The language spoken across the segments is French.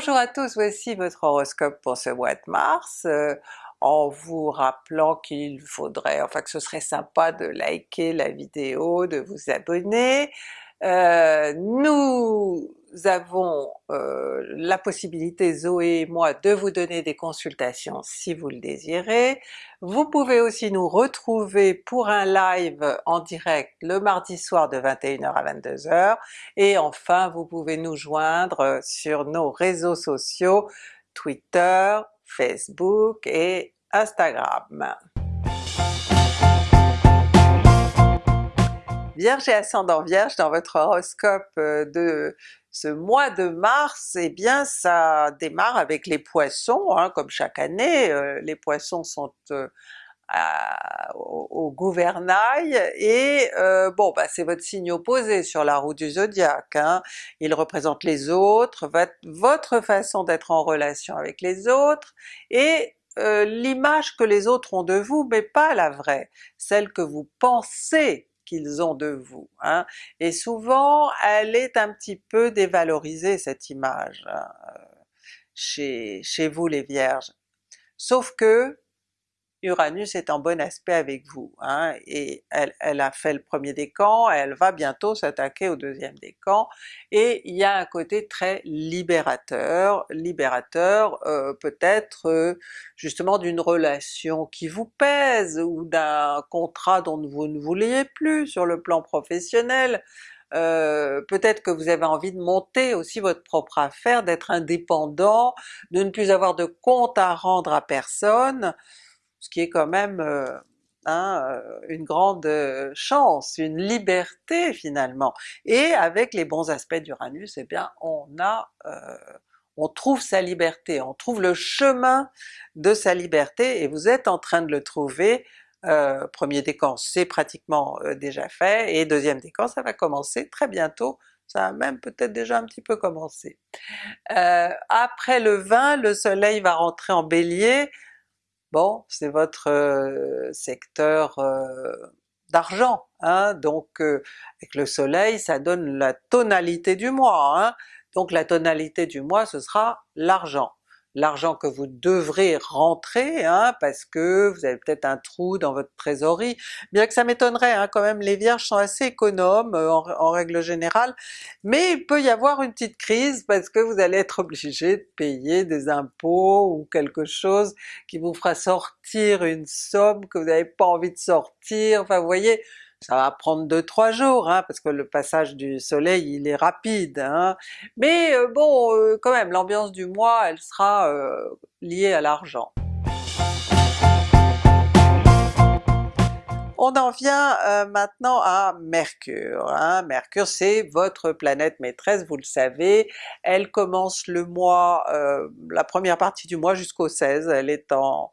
Bonjour à tous, voici votre horoscope pour ce mois de mars, euh, en vous rappelant qu'il faudrait, enfin que ce serait sympa de liker la vidéo, de vous abonner. Euh, nous avons euh, la possibilité, Zoé et moi, de vous donner des consultations si vous le désirez. Vous pouvez aussi nous retrouver pour un live en direct le mardi soir de 21h à 22h, et enfin vous pouvez nous joindre sur nos réseaux sociaux Twitter, Facebook et Instagram. Vierge et ascendant Vierge, dans votre horoscope euh, de ce mois de mars, eh bien ça démarre avec les Poissons, hein, comme chaque année, euh, les Poissons sont euh, au, gouvernail, et bon bah c'est votre signe opposé sur la roue du zodiaque, hein. il représente les autres, votre façon d'être en relation avec les autres, et l'image que les autres ont de vous, mais pas la vraie, celle que vous pensez qu'ils ont de vous. Hein. Et souvent elle est un petit peu dévalorisée cette image hein, chez, chez vous les Vierges. Sauf que Uranus est en bon aspect avec vous, hein, et elle, elle, a fait le premier décan, elle va bientôt s'attaquer au deuxième décan, et il y a un côté très libérateur, libérateur euh, peut-être euh, justement d'une relation qui vous pèse, ou d'un contrat dont vous ne vouliez plus sur le plan professionnel, euh, peut-être que vous avez envie de monter aussi votre propre affaire, d'être indépendant, de ne plus avoir de compte à rendre à personne, ce qui est quand même hein, une grande euh, chance, une liberté finalement. Et avec les bons aspects d'Uranus, eh bien on a on trouve sa liberté, on trouve le chemin de sa liberté, et vous êtes en train de le trouver. Euh, premier décan c'est pratiquement déjà fait, et deuxième décan ça va commencer très bientôt, ça a même peut-être déjà un petit peu commencé. Après le 20, le soleil va rentrer en bélier, bon c'est votre euh, secteur euh, d'argent, hein, donc euh, avec le soleil ça donne la tonalité du mois, hein, donc la tonalité du mois ce sera l'argent l'argent que vous devrez rentrer, hein, parce que vous avez peut-être un trou dans votre trésorerie, bien que ça m'étonnerait, hein, quand même les Vierges sont assez économes euh, en, règle générale, mais il peut y avoir une petite crise parce que vous allez être obligé de payer des impôts ou quelque chose qui vous fera sortir une somme que vous n'avez pas envie de sortir, enfin vous voyez, ça va prendre 2-3 jours, hein, parce que le passage du soleil il est rapide, hein. mais euh, bon euh, quand même l'ambiance du mois elle sera euh, liée à l'argent. On en vient maintenant à Mercure. Hein. Mercure c'est votre planète maîtresse, vous le savez, elle commence le mois, la première partie du mois jusqu'au 16, elle est en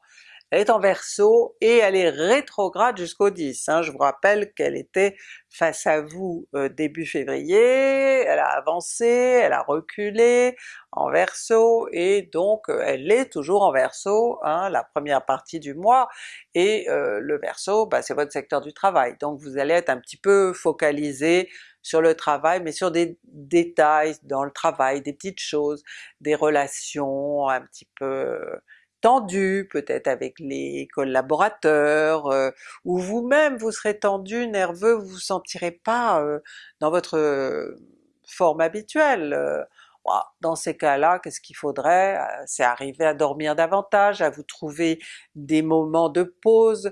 elle est en Verseau et elle est rétrograde jusqu'au 10. Hein. Je vous rappelle qu'elle était face à vous euh, début février, elle a avancé, elle a reculé en Verseau, et donc euh, elle est toujours en Verseau hein, la première partie du mois, et euh, le Verseau bah, c'est votre secteur du travail, donc vous allez être un petit peu focalisé sur le travail, mais sur des détails dans le travail, des petites choses, des relations un petit peu tendu, peut-être avec les collaborateurs, euh, ou vous-même vous serez tendu, nerveux, vous vous sentirez pas euh, dans votre euh, forme habituelle. Dans ces cas-là, qu'est-ce qu'il faudrait? C'est arriver à dormir davantage, à vous trouver des moments de pause,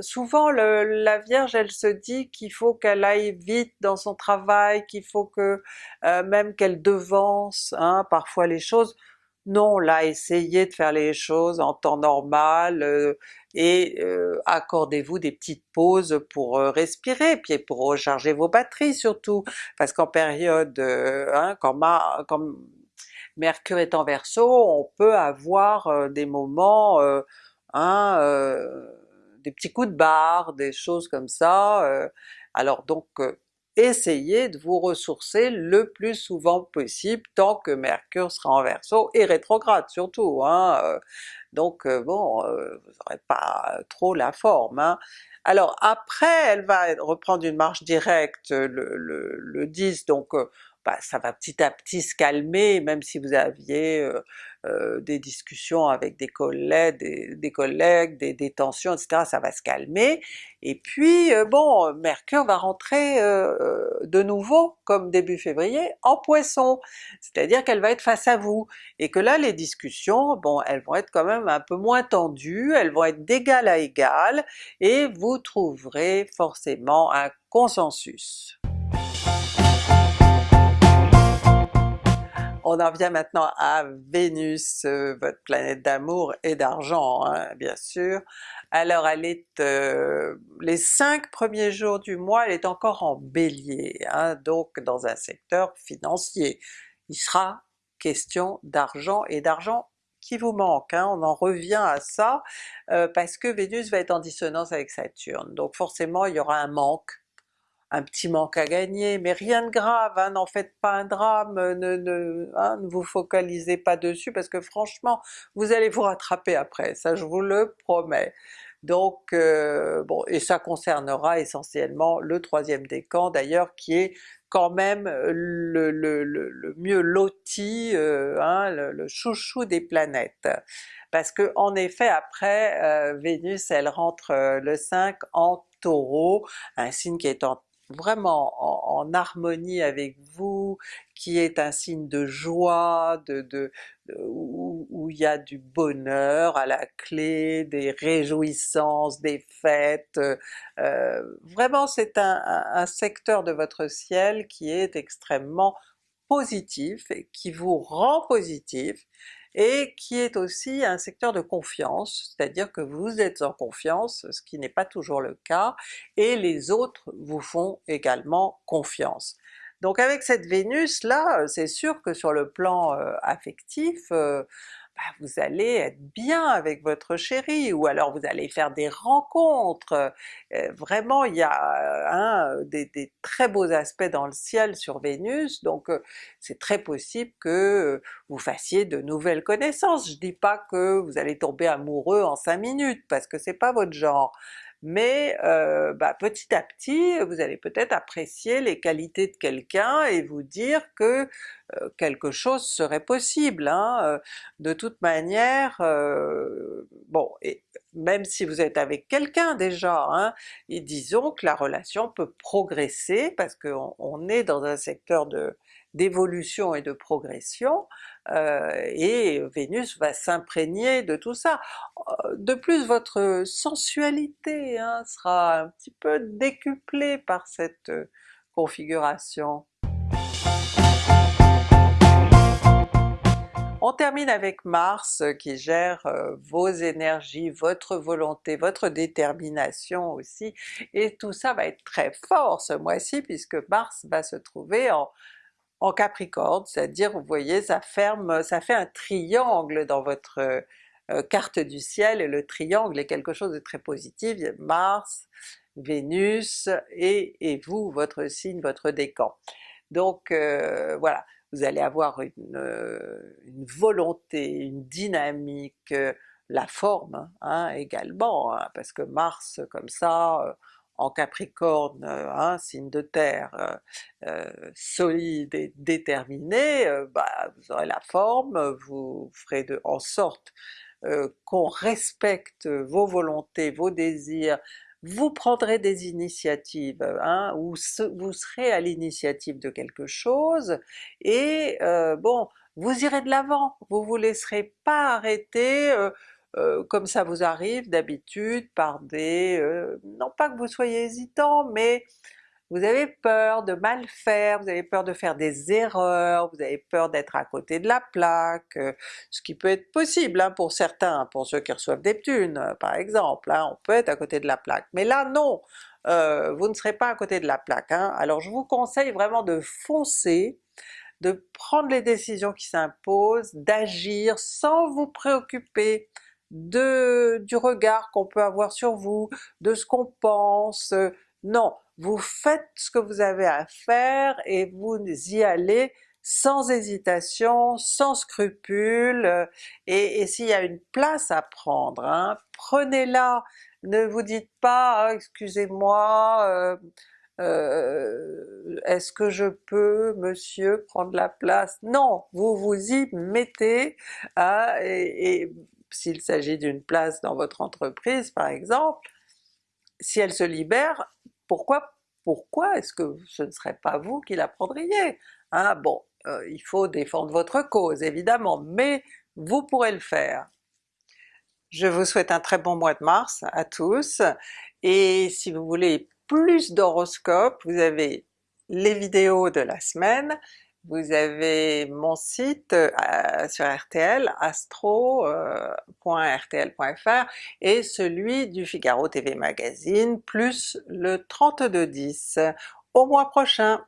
souvent la Vierge elle se dit qu'il faut qu'elle aille vite dans son travail, qu'il faut que même qu'elle devance hein, parfois les choses, non, là essayez de faire les choses en temps normal euh, et euh, accordez-vous des petites pauses pour euh, respirer, puis pour recharger vos batteries surtout, parce qu'en période, hein, quand, Mercure est en Verseau, on peut avoir des moments, hein, des petits coups de barre, des choses comme ça, alors donc essayez de vous ressourcer le plus souvent possible tant que Mercure sera en Verseau, et rétrograde surtout, hein, euh. donc euh, bon, euh, vous n'aurez pas trop la forme. Hein. Alors après elle va reprendre une marche directe le, le, le 10, donc bah, ça va petit à petit se calmer, même si vous aviez euh, des discussions avec des collègues, des, collègues, des, tensions, etc., ça va se calmer. Et puis bon, Mercure va rentrer de nouveau, comme début février, en Poisson, c'est-à-dire qu'elle va être face à vous, et que là les discussions, bon, elles vont être quand même un peu moins tendues, elles vont être d'égal à égal, et vous trouverez forcément un consensus. On en vient maintenant à Vénus, euh, votre planète d'amour et d'argent hein, bien sûr. Alors elle est, euh, les cinq premiers jours du mois, elle est encore en Bélier, hein, donc dans un secteur financier. Il sera question d'argent et d'argent qui vous manque, hein. on en revient à ça, euh, parce que Vénus va être en dissonance avec Saturne, donc forcément il y aura un manque un petit manque à gagner, mais rien de grave, hein, n'en faites pas un drame, ne, hein, ne, vous focalisez pas dessus parce que franchement vous allez vous rattraper après, ça je vous le promets. Donc euh, bon, et ça concernera essentiellement le troisième décan d'ailleurs qui est quand même le, le, mieux loti, euh, hein, le, chouchou des planètes. Parce que en effet après euh, Vénus elle rentre le 5 en Taureau, un signe qui est en vraiment en, harmonie avec vous, qui est un signe de joie, de, où, il y a du bonheur à la clé, des réjouissances, des fêtes, euh, vraiment c'est un, secteur de votre ciel qui est extrêmement positif et qui vous rend positif, et qui est aussi un secteur de confiance, c'est-à-dire que vous êtes en confiance, ce qui n'est pas toujours le cas, et les autres vous font également confiance. Donc avec cette Vénus là, c'est sûr que sur le plan euh, affectif, euh, bah, vous allez être bien avec votre chéri, ou alors vous allez faire des rencontres. Euh, vraiment il y a des, très beaux aspects dans le ciel sur Vénus, donc c'est très possible que vous fassiez de nouvelles connaissances. Je dis pas que vous allez tomber amoureux en 5 minutes, parce que c'est pas votre genre, mais euh, bah, petit à petit vous allez peut-être apprécier les qualités de quelqu'un et vous dire que euh, quelque chose serait possible. Hein. Euh, de toute manière, bon, et même si vous êtes avec quelqu'un déjà, hein, et disons que la relation peut progresser parce qu'on on est dans un secteur de d'évolution et de progression, euh, et Vénus va s'imprégner de tout ça. Euh, de plus votre sensualité hein, sera un petit peu décuplée par cette euh, configuration. On termine avec Mars qui gère vos énergies, votre volonté, votre détermination aussi, et tout ça va être très fort ce mois-ci puisque Mars va se trouver en en Capricorne, c'est-à-dire vous voyez ça ferme, ça fait un triangle dans votre euh, carte du ciel, et le triangle est quelque chose de très positif, Mars, Vénus et, vous, votre signe, votre décan. Donc euh, voilà, vous allez avoir une, euh, volonté, une dynamique, la forme hein, également, hein, parce que Mars comme ça, en Capricorne, un signe de terre euh, euh, solide et déterminé, bah, vous aurez la forme, vous ferez de, en sorte qu'on respecte vos volontés, vos désirs, vous prendrez des initiatives, hein, ou vous serez à l'initiative de quelque chose, et bon, vous irez de l'avant, vous vous laisserez pas arrêter euh, comme ça vous arrive d'habitude par des... Euh, non pas que vous soyez hésitant, mais vous avez peur de mal faire, vous avez peur de faire des erreurs, vous avez peur d'être à côté de la plaque, euh, ce qui peut être possible hein, pour certains, pour ceux qui reçoivent des thunes par exemple, hein, on peut être à côté de la plaque, mais là non! vous ne serez pas à côté de la plaque. Hein. Alors je vous conseille vraiment de foncer, de prendre les décisions qui s'imposent, d'agir sans vous préoccuper de, du regard qu'on peut avoir sur vous, de ce qu'on pense, non, vous faites ce que vous avez à faire et vous y allez sans hésitation, sans scrupule, et, s'il y a une place à prendre, hein, prenez-la, ne vous dites pas ah, excusez-moi, euh, euh, est-ce que je peux monsieur prendre la place? Non! Vous vous y mettez, hein, et, et s'il s'agit d'une place dans votre entreprise par exemple, si elle se libère, pourquoi pourquoi est-ce que ce ne serait pas vous qui la prendriez? Hein? Bon, euh, il faut défendre votre cause évidemment, mais vous pourrez le faire. Je vous souhaite un très bon mois de mars à tous, et si vous voulez plus d'horoscopes, vous avez les vidéos de la semaine, vous avez mon site euh, sur RTL, astro.rtl.fr, et celui du Figaro TV Magazine, plus le 3210. Au mois prochain!